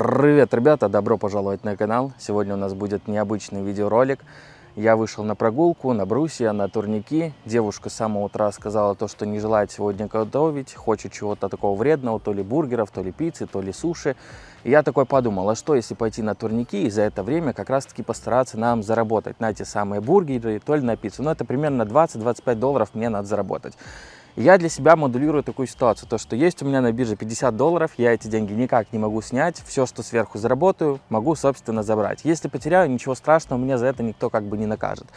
Привет, ребята! Добро пожаловать на канал. Сегодня у нас будет необычный видеоролик. Я вышел на прогулку, на брусья, на турники. Девушка с самого утра сказала то, что не желает сегодня готовить, хочет чего-то такого вредного, то ли бургеров, то ли пиццы, то ли суши. И я такой подумал, а что если пойти на турники и за это время как раз-таки постараться нам заработать на те самые бургеры, то ли на пиццу. Ну, это примерно 20-25 долларов мне надо заработать. Я для себя модулирую такую ситуацию, то что есть у меня на бирже 50 долларов, я эти деньги никак не могу снять, все, что сверху заработаю, могу, собственно, забрать. Если потеряю, ничего страшного, меня за это никто как бы не накажет.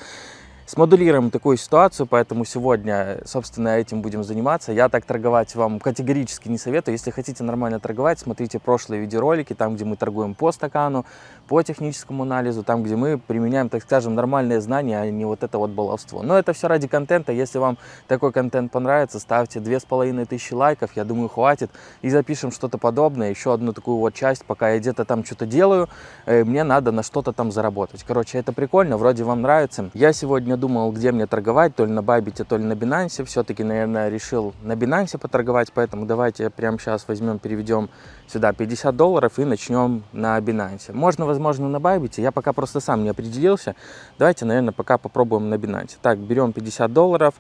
Смодулируем такую ситуацию, поэтому сегодня, собственно, этим будем заниматься. Я так торговать вам категорически не советую. Если хотите нормально торговать, смотрите прошлые видеоролики, там, где мы торгуем по стакану, по техническому анализу, там, где мы применяем, так скажем, нормальные знания, а не вот это вот баловство. Но это все ради контента. Если вам такой контент понравится, ставьте две с половиной тысячи лайков, я думаю, хватит. И запишем что-то подобное, еще одну такую вот часть, пока я где-то там что-то делаю, э, мне надо на что-то там заработать. Короче, это прикольно, вроде вам нравится. Я сегодня думал, где мне торговать, то ли на Байбите, то ли на Binance. Все-таки, наверное, решил на Binance поторговать, поэтому давайте прямо сейчас возьмем, переведем сюда 50 долларов и начнем на Binance. Можно, возможно, на Байбите, я пока просто сам не определился. Давайте, наверное, пока попробуем на Binance. Так, берем 50 долларов,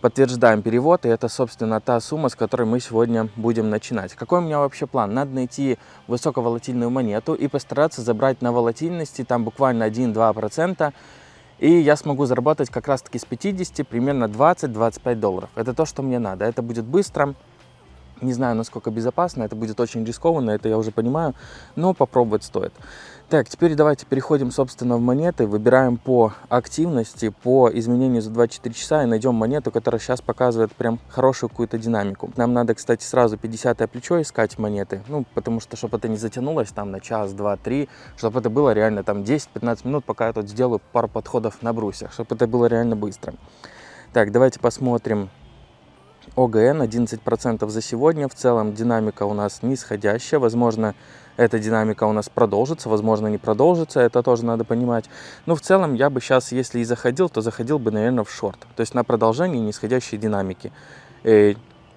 подтверждаем перевод, и это, собственно, та сумма, с которой мы сегодня будем начинать. Какой у меня вообще план? Надо найти высоковолатильную монету и постараться забрать на волатильности, там буквально 1-2%, и я смогу заработать как раз-таки с 50 примерно 20-25 долларов. Это то, что мне надо. Это будет быстро. Не знаю, насколько безопасно, это будет очень рискованно, это я уже понимаю, но попробовать стоит. Так, теперь давайте переходим, собственно, в монеты, выбираем по активности, по изменению за 24 часа и найдем монету, которая сейчас показывает прям хорошую какую-то динамику. Нам надо, кстати, сразу 50 плечо искать монеты, ну, потому что, чтобы это не затянулось там на час, два, три, чтобы это было реально там 10-15 минут, пока я тут сделаю пару подходов на брусьях, чтобы это было реально быстро. Так, давайте посмотрим ОГН 11% за сегодня. В целом динамика у нас нисходящая. Возможно, эта динамика у нас продолжится, возможно, не продолжится, это тоже надо понимать. Но в целом я бы сейчас, если и заходил, то заходил бы, наверное, в шорт, то есть на продолжение нисходящей динамики. Э,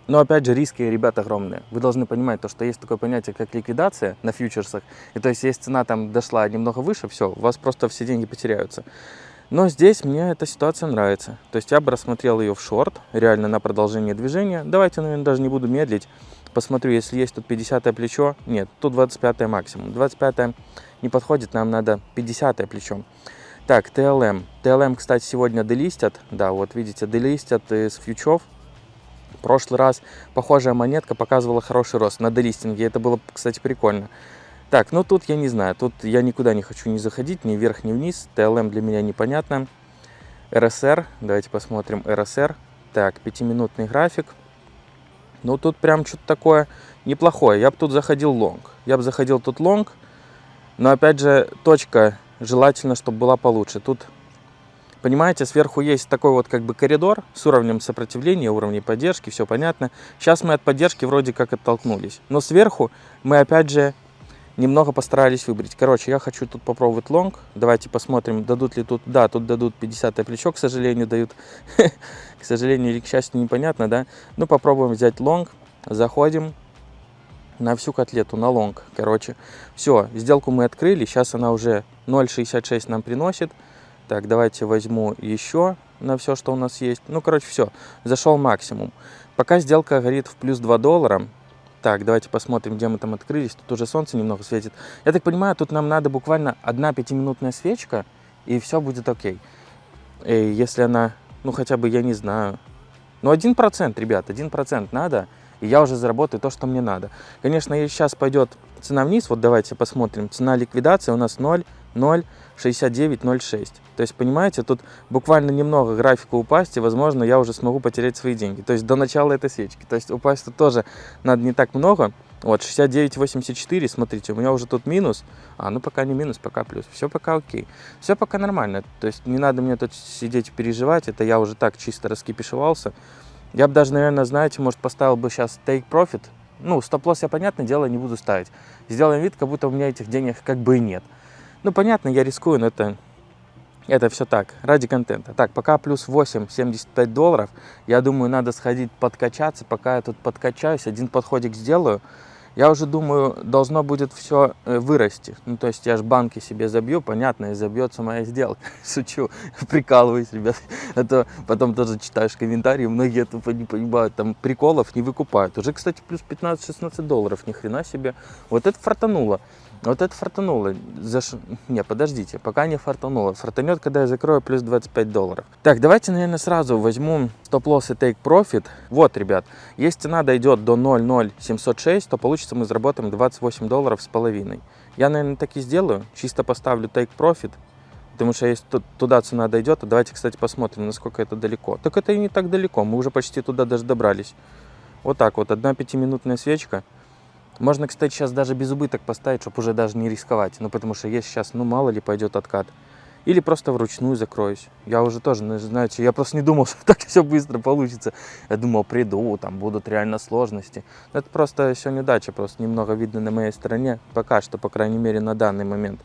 но опять же, риски, ребят, огромные. Вы должны понимать, то, что есть такое понятие, как ликвидация на фьючерсах. И то есть, если цена там дошла немного выше, все, у вас просто все деньги потеряются. Но здесь мне эта ситуация нравится. То есть я бы рассмотрел ее в шорт, реально на продолжение движения. Давайте, наверное, даже не буду медлить посмотрю, если есть тут 50 плечо. Нет, тут 25 максимум. 25 не подходит, нам надо 50 плечо. Так, TLM. TLM, кстати, сегодня делистят. Да, вот видите, делистят из фьючов. В прошлый раз похожая монетка показывала хороший рост на делистинге. Это было, кстати, прикольно. Так, ну тут я не знаю. Тут я никуда не хочу не заходить, ни вверх, ни вниз. TLM для меня непонятно. RSR. Давайте посмотрим RSR. Так, пятиминутный график. Ну, тут прям что-то такое неплохое. Я бы тут заходил лонг. Я бы заходил тут лонг. Но, опять же, точка желательно, чтобы была получше. Тут, понимаете, сверху есть такой вот как бы коридор с уровнем сопротивления, уровнем поддержки, все понятно. Сейчас мы от поддержки вроде как оттолкнулись. Но сверху мы, опять же, немного постарались выбрать. Короче, я хочу тут попробовать лонг. Давайте посмотрим, дадут ли тут... Да, тут дадут 50 плечо, к сожалению, дают. к сожалению или к счастью, непонятно, да. Ну, попробуем взять лонг. Заходим на всю котлету, на лонг. Короче, все, сделку мы открыли. Сейчас она уже 0,66 нам приносит. Так, давайте возьму еще на все, что у нас есть. Ну, короче, все, зашел максимум. Пока сделка горит в плюс 2 доллара, так, давайте посмотрим, где мы там открылись. Тут уже солнце немного светит. Я так понимаю, тут нам надо буквально одна пятиминутная свечка, и все будет окей. И если она, ну хотя бы, я не знаю, ну один процент, ребят, один процент надо, и я уже заработаю то, что мне надо. Конечно, сейчас пойдет цена вниз, вот давайте посмотрим, цена ликвидации у нас 0, 0, 69.06. То есть, понимаете, тут буквально немного графика упасть, и, возможно, я уже смогу потерять свои деньги. То есть, до начала этой свечки. То есть, упасть тут тоже надо не так много. Вот, 69.84, смотрите, у меня уже тут минус. А, ну, пока не минус, пока плюс. Все пока окей. Все пока нормально. То есть, не надо мне тут сидеть и переживать. Это я уже так чисто раскипишевался. Я бы даже, наверное, знаете, может, поставил бы сейчас take profit. Ну, стоп-лосс я, понятное дело, не буду ставить. Сделаем вид, как будто у меня этих денег как бы и нет. Ну, понятно, я рискую, но это, это все так, ради контента. Так, пока плюс 8, 75 долларов. Я думаю, надо сходить подкачаться. Пока я тут подкачаюсь, один подходик сделаю. я уже думаю, должно будет все вырасти. Ну, то есть я же банки себе забью, понятно, и забьется моя сделка. Шучу, прикалываюсь, ребят. Это потом тоже читаешь комментарии, многие тупо не понимают, там приколов не выкупают. Уже, кстати, плюс 15-16 долларов, ни хрена себе. Вот это фартануло. Вот это фартануло. Заш... Не, подождите, пока не фартануло. Фартанет, когда я закрою, плюс 25 долларов. Так, давайте, наверное, сразу возьму стоп-лосс и take profit. Вот, ребят, если цена дойдет до 0,0706, то получится мы заработаем 28 долларов с половиной. Я, наверное, так и сделаю. Чисто поставлю take profit. Потому что если туда цена дойдет, то давайте, кстати, посмотрим, насколько это далеко. Так это и не так далеко, мы уже почти туда даже добрались. Вот так вот, одна пятиминутная свечка. Можно, кстати, сейчас даже без убыток поставить, чтобы уже даже не рисковать. Ну, потому что есть сейчас, ну, мало ли пойдет откат. Или просто вручную закроюсь. Я уже тоже, ну, знаете, я просто не думал, что так все быстро получится. Я думал, приду, там будут реально сложности. Но это просто все неудача, просто немного видно на моей стороне. Пока что, по крайней мере, на данный момент.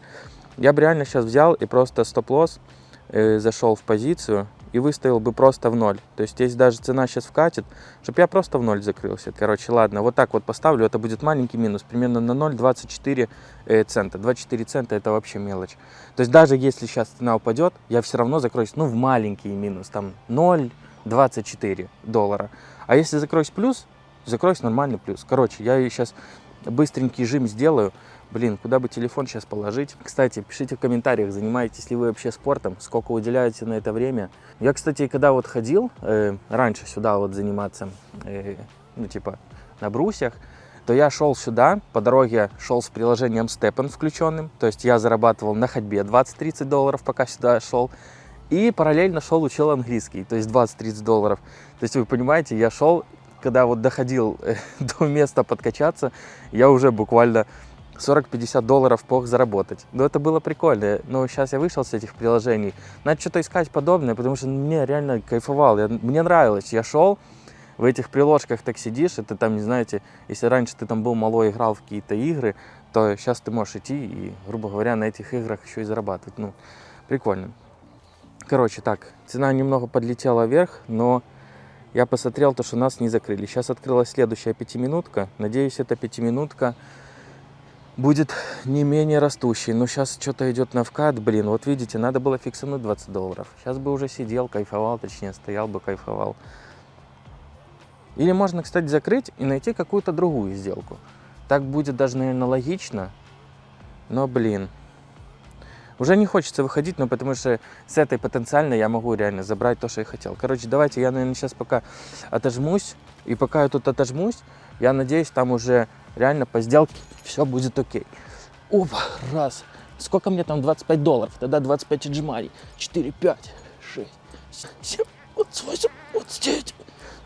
Я бы реально сейчас взял и просто стоп-лосс э, зашел в позицию и выставил бы просто в ноль. То есть, если даже цена сейчас вкатит, чтобы я просто в ноль закрылся. Короче, ладно, вот так вот поставлю, это будет маленький минус, примерно на 0,24 э, цента. 24 цента это вообще мелочь. То есть, даже если сейчас цена упадет, я все равно закроюсь, ну, в маленький минус, там 0,24 доллара. А если закроюсь плюс, закроюсь нормальный плюс. Короче, я сейчас быстренький жим сделаю, Блин, куда бы телефон сейчас положить? Кстати, пишите в комментариях, занимаетесь ли вы вообще спортом, сколько уделяете на это время. Я, кстати, когда вот ходил э, раньше сюда вот заниматься, э, ну типа на брусьях, то я шел сюда, по дороге шел с приложением Steppen включенным, то есть я зарабатывал на ходьбе 20-30 долларов, пока сюда шел, и параллельно шел учил английский, то есть 20-30 долларов. То есть вы понимаете, я шел, когда вот доходил э, до места подкачаться, я уже буквально 40-50 долларов мог заработать. Но это было прикольно. Но сейчас я вышел с этих приложений. Надо что-то искать подобное, потому что мне реально кайфовал. Я, мне нравилось. Я шел, в этих приложках так сидишь, и ты там, не знаете, если раньше ты там был малой, играл в какие-то игры, то сейчас ты можешь идти и, грубо говоря, на этих играх еще и зарабатывать. Ну, прикольно. Короче, так, цена немного подлетела вверх, но я посмотрел то, что нас не закрыли. Сейчас открылась следующая пятиминутка. Надеюсь, эта пятиминутка будет не менее растущий. Но сейчас что-то идет на вкат, блин, вот видите, надо было фиксануть 20 долларов. Сейчас бы уже сидел, кайфовал, точнее, стоял бы, кайфовал. Или можно, кстати, закрыть и найти какую-то другую сделку. Так будет даже, наверное, логично. Но, блин, уже не хочется выходить, но потому что с этой потенциально я могу реально забрать то, что я хотел. Короче, давайте я, наверное, сейчас пока отожмусь. И пока я тут отожмусь, я надеюсь, там уже реально по сделке все будет окей. Опа, раз. Сколько мне там 25 долларов? Тогда 25 отжиманий. 4, 5, 6, 7, 8, 29,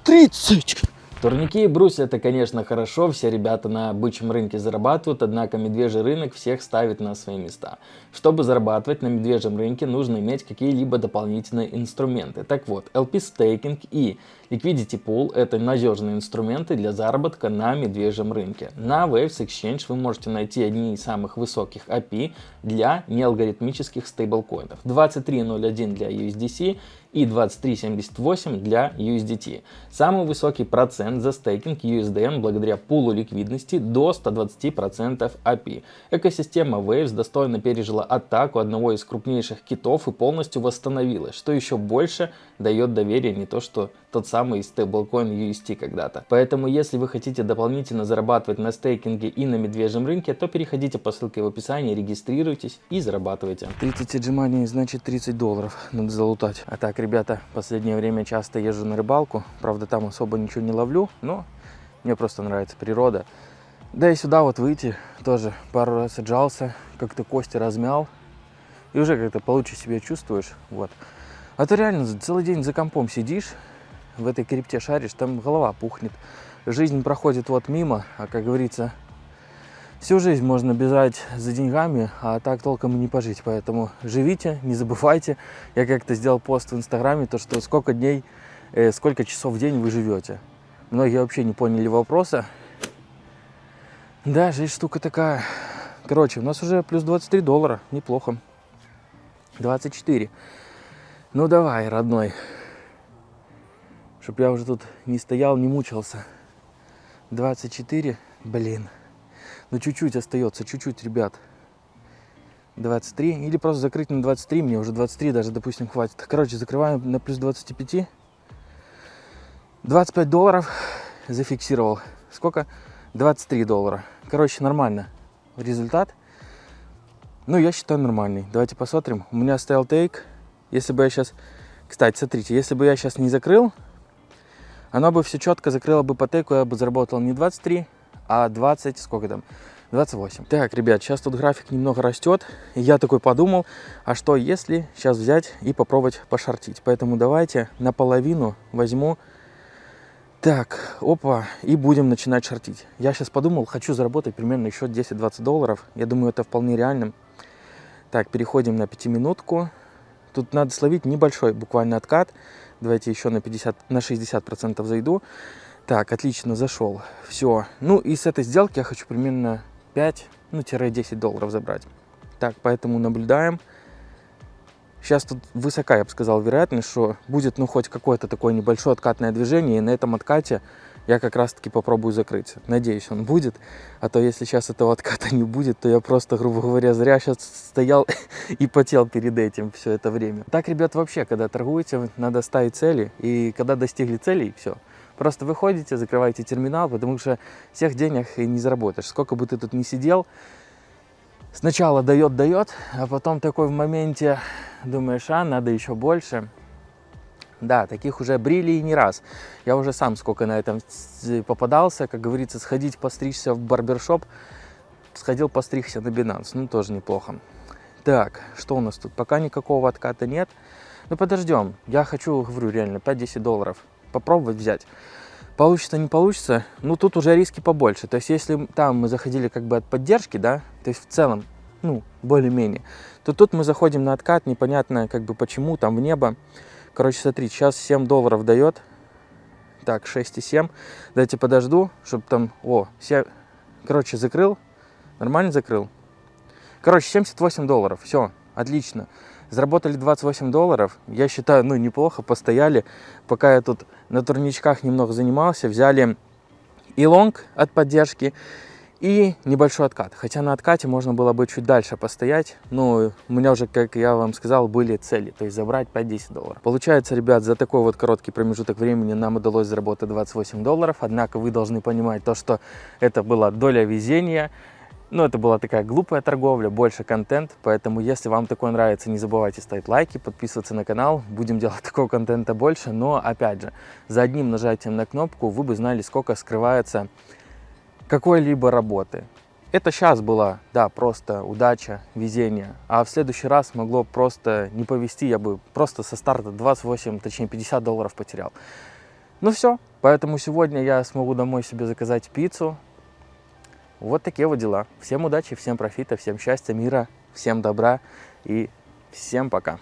30. Турники и брусья это, конечно, хорошо, все ребята на бычьем рынке зарабатывают, однако медвежий рынок всех ставит на свои места. Чтобы зарабатывать на медвежьем рынке, нужно иметь какие-либо дополнительные инструменты. Так вот, LP Staking и Liquidity Pool – это надежные инструменты для заработка на медвежьем рынке. На Waves Exchange вы можете найти одни из самых высоких API для неалгоритмических стейблкоинов. 23.01 для USDC и 23.78 для USDT. Самый высокий процент за стейкинг USDN благодаря пулу ликвидности до 120% API. Экосистема Waves достойно пережила атаку одного из крупнейших китов и полностью восстановилась, что еще больше дает доверие не то что тот самый стейблкоин UST когда-то. Поэтому если вы хотите дополнительно зарабатывать на стейкинге и на медвежьем рынке, то переходите по ссылке в описании, регистрируйтесь и зарабатывайте. 30 отжиманий значит 30 долларов надо залутать. А так, ребята, последнее время часто езжу на рыбалку, правда там особо ничего не ловлю, но мне просто нравится природа. Да и сюда вот выйти тоже пару раз отжался, как-то кости размял и уже как-то получше себя чувствуешь. Вот. А то реально целый день за компом сидишь, в этой крипте шаришь, там голова пухнет. Жизнь проходит вот мимо, а как говорится, всю жизнь можно бежать за деньгами, а так толком и не пожить. Поэтому живите, не забывайте. Я как-то сделал пост в Инстаграме, то что сколько дней, э, сколько часов в день вы живете. Многие вообще не поняли вопроса. Да, жизнь штука такая. Короче, у нас уже плюс 23 доллара, неплохо. 24. Ну давай, родной чтобы я уже тут не стоял, не мучился. 24, блин. Но чуть-чуть остается, чуть-чуть, ребят. 23. Или просто закрыть на 23, мне уже 23 даже, допустим, хватит. Короче, закрываем на плюс 25. 25 долларов зафиксировал. Сколько? 23 доллара. Короче, нормально. Результат. Ну, я считаю нормальный. Давайте посмотрим. У меня стоял тейк. Если бы я сейчас... Кстати, смотрите, если бы я сейчас не закрыл, оно бы все четко закрыло бы по тейку, я бы заработал не 23, а 20, сколько там, 28. Так, ребят, сейчас тут график немного растет, и я такой подумал, а что если сейчас взять и попробовать пошортить. Поэтому давайте наполовину возьму, так, опа, и будем начинать шортить. Я сейчас подумал, хочу заработать примерно еще 10-20 долларов, я думаю, это вполне реально. Так, переходим на пятиминутку. Тут надо словить небольшой буквально откат. Давайте еще на 50, на 60 процентов зайду. Так, отлично, зашел. Все. Ну и с этой сделки я хочу примерно 5, ну, 10 долларов забрать. Так, поэтому наблюдаем. Сейчас тут высока, я бы сказал, вероятность, что будет, ну, хоть какое-то такое небольшое откатное движение, и на этом откате я как раз-таки попробую закрыть. Надеюсь, он будет. А то, если сейчас этого отката не будет, то я просто, грубо говоря, зря сейчас стоял и потел перед этим все это время. Так, ребят, вообще, когда торгуете, надо ставить цели. И когда достигли целей, все. Просто выходите, закрываете терминал, потому что всех денег и не заработаешь. Сколько бы ты тут ни сидел, сначала дает, дает, а потом такой в моменте думаешь, а, надо еще больше. Да, таких уже брили и не раз. Я уже сам сколько на этом попадался, как говорится, сходить постричься в барбершоп. Сходил постригся на Binance, ну тоже неплохо. Так, что у нас тут? Пока никакого отката нет. Ну подождем, я хочу, говорю, реально 5-10 долларов попробовать взять. Получится, не получится, ну тут уже риски побольше. То есть если там мы заходили как бы от поддержки, да, то есть в целом, ну, более-менее, то тут мы заходим на откат, непонятно как бы почему, там в небо. Короче, смотри, сейчас 7 долларов дает. Так, 6,7. Дайте подожду, чтобы там... О, 7... Короче, закрыл. Нормально закрыл. Короче, 78 долларов. Все, отлично. Заработали 28 долларов. Я считаю, ну, неплохо. Постояли. Пока я тут на турничках немного занимался, взяли и лонг от поддержки, и небольшой откат. Хотя на откате можно было бы чуть дальше постоять. Но у меня уже, как я вам сказал, были цели. То есть забрать 5-10 долларов. Получается, ребят, за такой вот короткий промежуток времени нам удалось заработать 28 долларов. Однако вы должны понимать то, что это была доля везения. Ну, это была такая глупая торговля, больше контент, поэтому если вам такое нравится, не забывайте ставить лайки, подписываться на канал, будем делать такого контента больше, но, опять же, за одним нажатием на кнопку вы бы знали, сколько скрывается какой-либо работы. Это сейчас была, да, просто удача, везение. А в следующий раз могло просто не повезти, я бы просто со старта 28, точнее 50 долларов потерял. Ну все, поэтому сегодня я смогу домой себе заказать пиццу. Вот такие вот дела. Всем удачи, всем профита, всем счастья, мира, всем добра и всем пока.